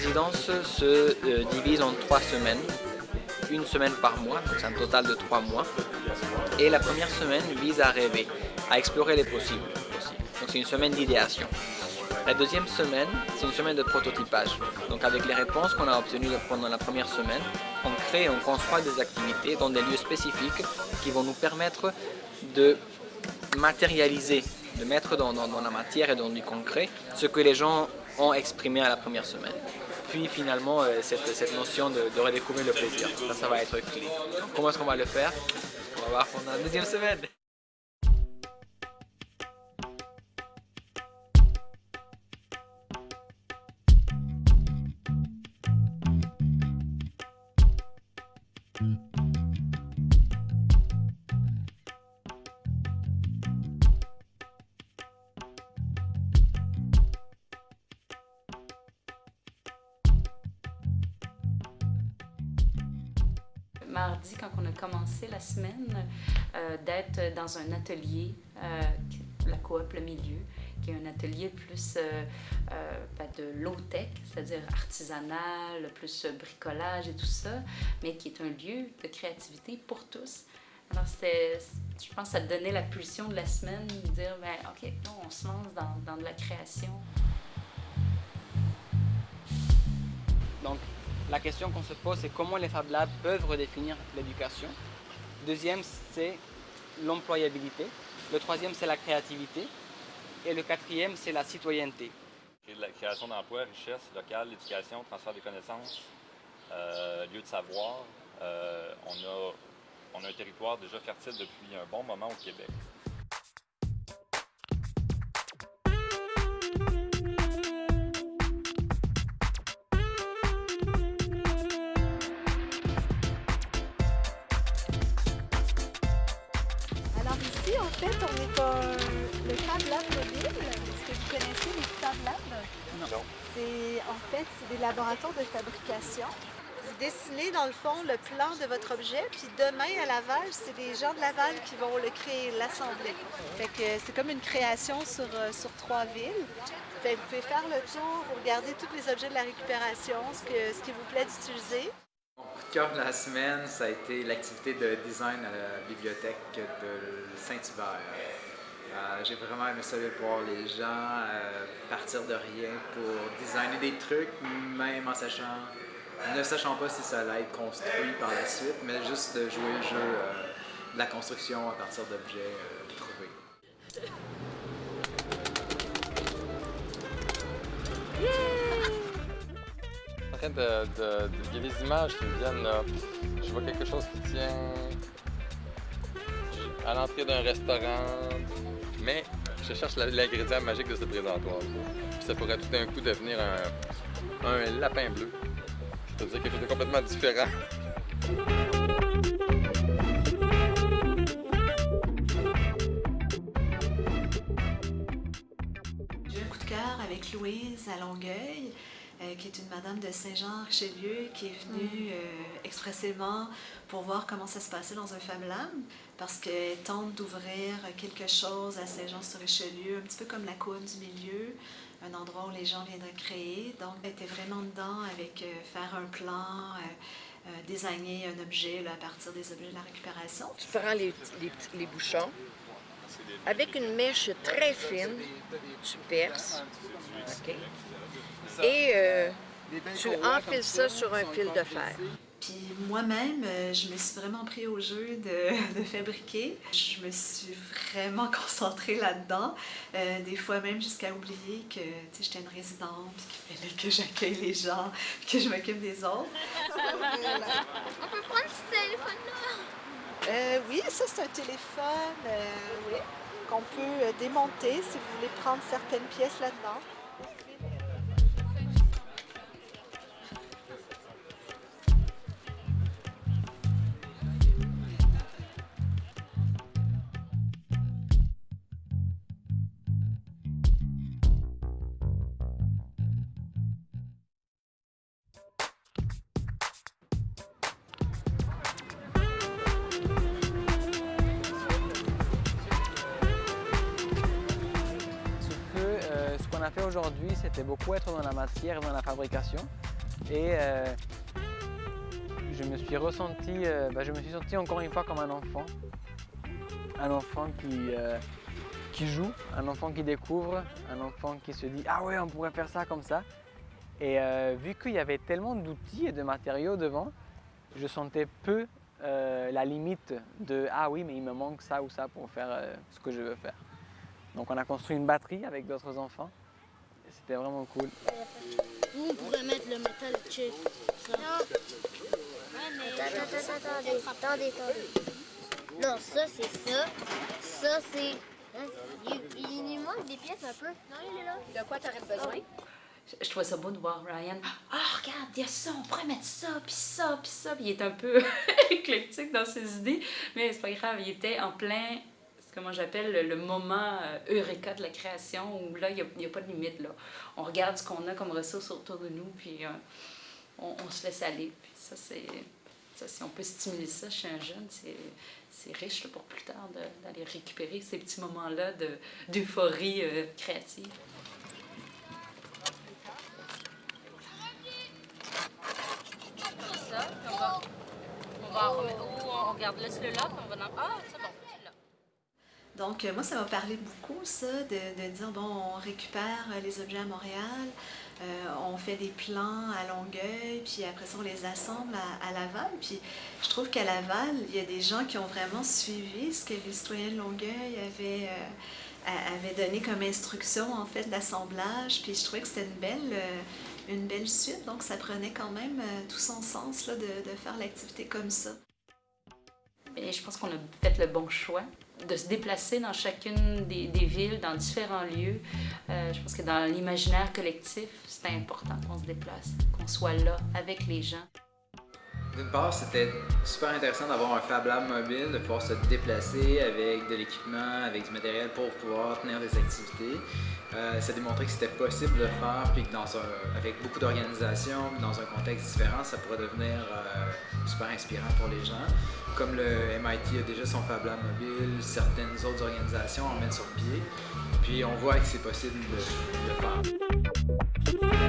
résidence se euh, divise en trois semaines. Une semaine par mois, donc c'est un total de trois mois. Et la première semaine vise à rêver, à explorer les possibles. Donc c'est une semaine d'idéation. La deuxième semaine, c'est une semaine de prototypage. Donc avec les réponses qu'on a obtenues pendant la première semaine, on crée et on construit des activités dans des lieux spécifiques qui vont nous permettre de matérialiser, de mettre dans, la matière et dans du concret ce que les gens ont exprimé à la première semaine. Puis finalement, euh, cette, notion de, redécouvrir le plaisir, ça, ça va être clé. comment est-ce qu'on va le faire? On va voir pendant la deuxième semaine. Mardi, quand on a commencé la semaine, euh, d'être dans un atelier, euh, la coop Le Milieu, qui est un atelier plus euh, ben, de low-tech, c'est-à-dire artisanal, plus bricolage et tout ça, mais qui est un lieu de créativité pour tous. Alors, je pense que ça donnait la pulsion de la semaine, de dire, ben, OK, on se lance dans, dans de la création. Donc, la question qu'on se pose, c'est comment les Fab Labs peuvent redéfinir l'éducation. Deuxième, c'est l'employabilité. Le troisième, c'est la créativité. Et le quatrième, c'est la citoyenneté. La création d'emplois, richesse locale, l'éducation, transfert des connaissances, euh, lieu de savoir. Euh, on, a, on a un territoire déjà fertile depuis un bon moment au Québec. En fait, on est dans le Fab Lab mobile. Est-ce que vous connaissez les Fab Labs? Non. C'est, en fait, c'est des laboratoires de fabrication. Vous dessinez, dans le fond, le plan de votre objet, puis demain, à Laval, c'est des gens de Laval qui vont le créer, l'assembler. Fait que c'est comme une création sur, euh, sur trois villes. Fait vous pouvez faire le tour, vous regardez tous les objets de la récupération, ce, que, ce qui vous plaît d'utiliser. Cœur de la semaine, ça a été l'activité de design à la bibliothèque de Saint-Hubert. Euh, j'ai vraiment aimé ça de voir les gens euh, partir de rien pour designer des trucs, même en sachant, ne sachant pas si ça allait être construit par la suite, mais juste de jouer le jeu euh, de la construction à partir d'objets trouvés. De, il y a des images qui me viennent. Je vois quelque chose qui tient à l'entrée d'un restaurant, mais je cherche l'ingrédient magique de ce présentoir. ça pourrait tout d'un coup devenir un, un lapin bleu. C'est-à-dire quelque chose de complètement différent. J'ai un coup de cœur avec Louise à Longueuil. Euh, qui est une madame de Saint-Jean-Richelieu, qui est venue mm. euh, expressément pour voir comment ça se passait dans un Fab Lab, parce qu'elle tente d'ouvrir quelque chose à Saint-Jean-sur-Richelieu, un petit peu comme la côte du milieu, un endroit où les gens viendraient créer. Donc, elle était vraiment dedans avec euh, faire un plan, designer un objet à partir des objets de la récupération. Tu prends les, les, les bouchons, avec une mèche très fine, tu perces? Et euh, tu enfiles ça sur un fil de fer. Puis moi-même, euh, je me suis vraiment pris au jeu de, fabriquer. Je me suis vraiment concentrée là-dedans. Euh, des fois même jusqu'à oublier que j'étais une résidente, qu'il fallait que j'accueille les gens, que je m'occupe des autres. On peut prendre ce téléphone-là? Oui, ça c'est un téléphone oui, qu'on peut démonter si vous voulez prendre certaines pièces là-dedans. Qu'on a fait aujourd'hui, c'était beaucoup être dans la matière, dans la fabrication. et euh, je me suis ressenti, euh, bah, je me suis senti encore une fois comme un enfant. Un enfant qui, euh, qui joue, un enfant qui découvre, un enfant qui se dit Ah ouais, on pourrait faire ça comme ça. Et vu qu'il y avait tellement d'outils et de matériaux devant, je sentais peu la limite de Ah oui, mais il me manque ça ou ça pour faire ce que je veux faire. Donc on a construit une batterie avec d'autres enfants. C'était vraiment cool. Où on pourrait mettre le métal chip. Ça. Attends, attends, attendez, attendez, attendez. Non, ça c'est ça. Ça c'est. hein, Il, il manque des pièces un peu. Non, il est là. De quoi t'aurais besoin? Je, je trouvais ça beau de voir Ryan. Ah, regarde, il y a ça, on pourrait mettre ça, puis ça, puis ça. Puis il est un peu éclectique dans ses idées, mais c'est pas grave, il était en plein, moi j'appelle le, le moment euh, eureka de la création, où là, il n'y a, pas de limite. Là. On regarde ce qu'on a comme ressources autour de nous, puis euh, on, se laisse aller. Puis ça, si on peut stimuler ça chez un jeune, c'est, riche pour plus tard d'aller récupérer ces petits moments-là de, d'euphorie euh, créative. on va, on remettre, ou on regarde, laisse-le là, puis on va dans, ah, c'est bon. Donc, euh, moi, ça m'a parlé beaucoup, ça, de, de dire, bon, on récupère euh, les objets à Montréal, euh, on fait des plans à Longueuil, puis après ça, on les assemble à, Laval. Puis je trouve qu'à Laval, il y a des gens qui ont vraiment suivi ce que les citoyens de Longueuil avaient, donné comme instruction, en fait, d'assemblage. Puis je trouvais que c'était une belle, une belle suite. Donc, ça prenait quand même tout son sens, là, de, de faire l'activité comme ça. Je pense qu'on a fait le bon choix de se déplacer dans chacune des, villes, dans différents lieux. Euh, je pense que dans l'imaginaire collectif, c'est important qu'on se déplace, qu'on soit là avec les gens. D'une part, c'était super intéressant d'avoir un Fab Lab mobile, de pouvoir se déplacer avec de l'équipement, avec du matériel pour pouvoir tenir des activités. Euh, ça démontrait que c'était possible de le faire, puis que dans un, avec beaucoup d'organisation, dans un contexte différent, ça pourrait devenir euh, super inspirant pour les gens. Comme le MIT a déjà son Fab Lab mobile, certaines autres organisations en mettent sur pied, puis on voit que c'est possible de le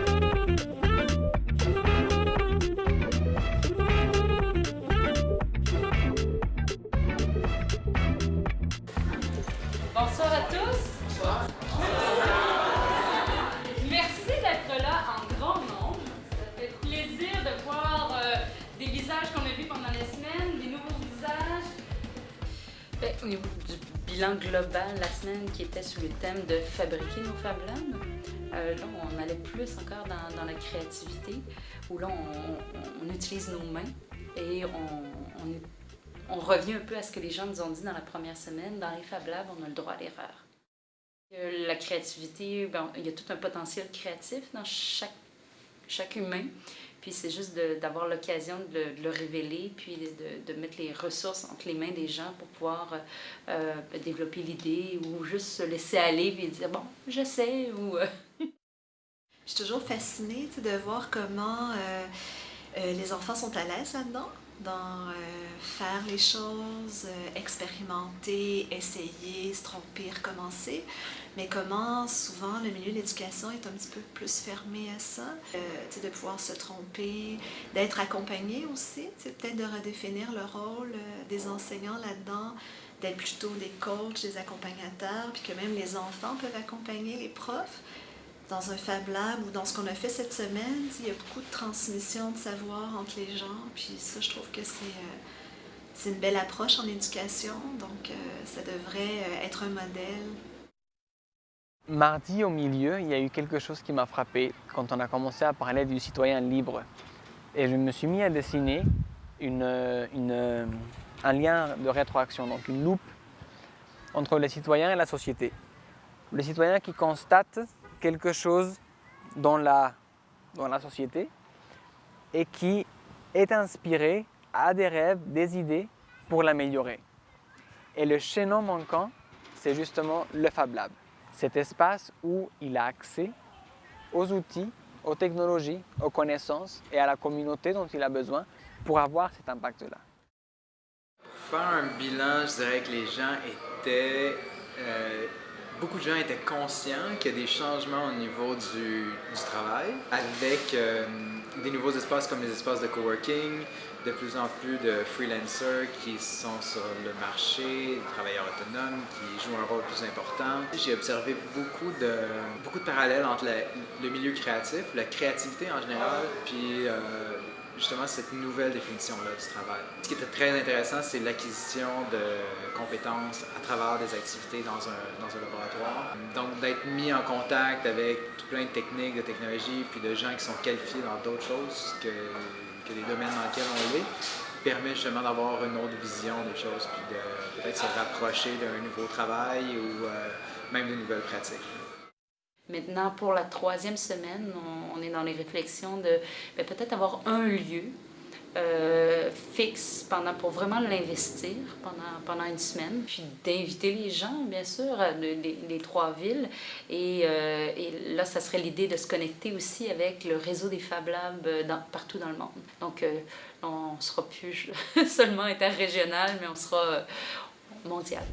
faire. Global la semaine qui était sur le thème de fabriquer nos Fab Labs, euh, là on allait plus encore dans, la créativité, où là on, utilise nos mains et on revient un peu à ce que les gens nous ont dit dans la première semaine. Dans les Fab Labs, on a le droit à l'erreur. Euh, La créativité, ben, il y a tout un potentiel créatif dans chaque, chaque humain. Puis c'est juste d'avoir l'occasion de, le- révéler, puis de, de mettre les ressources entre les mains des gens pour pouvoir euh, euh, développer l'idée ou juste se laisser aller et dire bon, je sais ou. euh, Je suis toujours fascinée de voir comment les enfants sont à l'aise là-dedans, dans euh, faire les choses, euh, expérimenter, essayer, se tromper, recommencer. Mais comment souvent le milieu de l'éducation est un petit peu plus fermé à ça, euh, de pouvoir se tromper, d'être accompagné aussi, peut-être de redéfinir le rôle euh, des enseignants là-dedans, d'être plutôt des coachs, des accompagnateurs, puis que même les enfants peuvent accompagner les profs dans un Fab Lab ou dans ce qu'on a fait cette semaine, il y a beaucoup de transmission de savoir entre les gens. Puis ça, je trouve que c'est euh, une belle approche en éducation. Donc, euh, ça devrait euh, être un modèle. Mardi au milieu, il y a eu quelque chose qui m'a frappé quand on a commencé à parler du citoyen libre. Et je me suis mis à dessiner une, une- un lien de rétroaction, donc une loupe entre les citoyens et la société. Le citoyen qui constate quelque chose dans la, dans la société et qui est inspiré, a des rêves, des idées pour l'améliorer. Et le chaînon manquant, c'est justement le Fab Lab cet espace où il a accès aux outils, aux technologies, aux connaissances et à la communauté dont il a besoin pour avoir cet impact-là. Faire un bilan, je dirais que les gens étaient euh, beaucoup de gens étaient conscients qu'il y a des changements au niveau du, travail avec euh, des nouveaux espaces comme les espaces de coworking, de plus en plus de freelancers qui sont sur le marché, des travailleurs autonomes qui jouent un rôle plus important. J'ai observé beaucoup de, beaucoup de parallèles entre le milieu créatif, la créativité en général, puis euh, justement cette nouvelle définition-là du travail. Ce qui était très intéressant, c'est l'acquisition de compétences à travers des activités dans un, dans un laboratoire. Donc d'être mis en contact avec tout plein de techniques, de technologies, puis de gens qui sont qualifiés dans d'autres choses que, que les domaines dans lesquels on est, permet justement d'avoir une autre vision des choses, puis de peut-être se rapprocher d'un nouveau travail ou euh, même de nouvelles pratiques. Maintenant, pour la troisième semaine, on, est dans les réflexions de ben, peut-être avoir un lieu euh, fixe pendant, pour vraiment l'investir pendant, pendant une semaine, puis d'inviter les gens, bien sûr, les, trois villes. Et, euh, et, là, ça serait l'idée de se connecter aussi avec le réseau des Fab Labs dans, partout dans le monde. Donc, euh, on ne sera plus seulement interrégional, mais on sera mondial.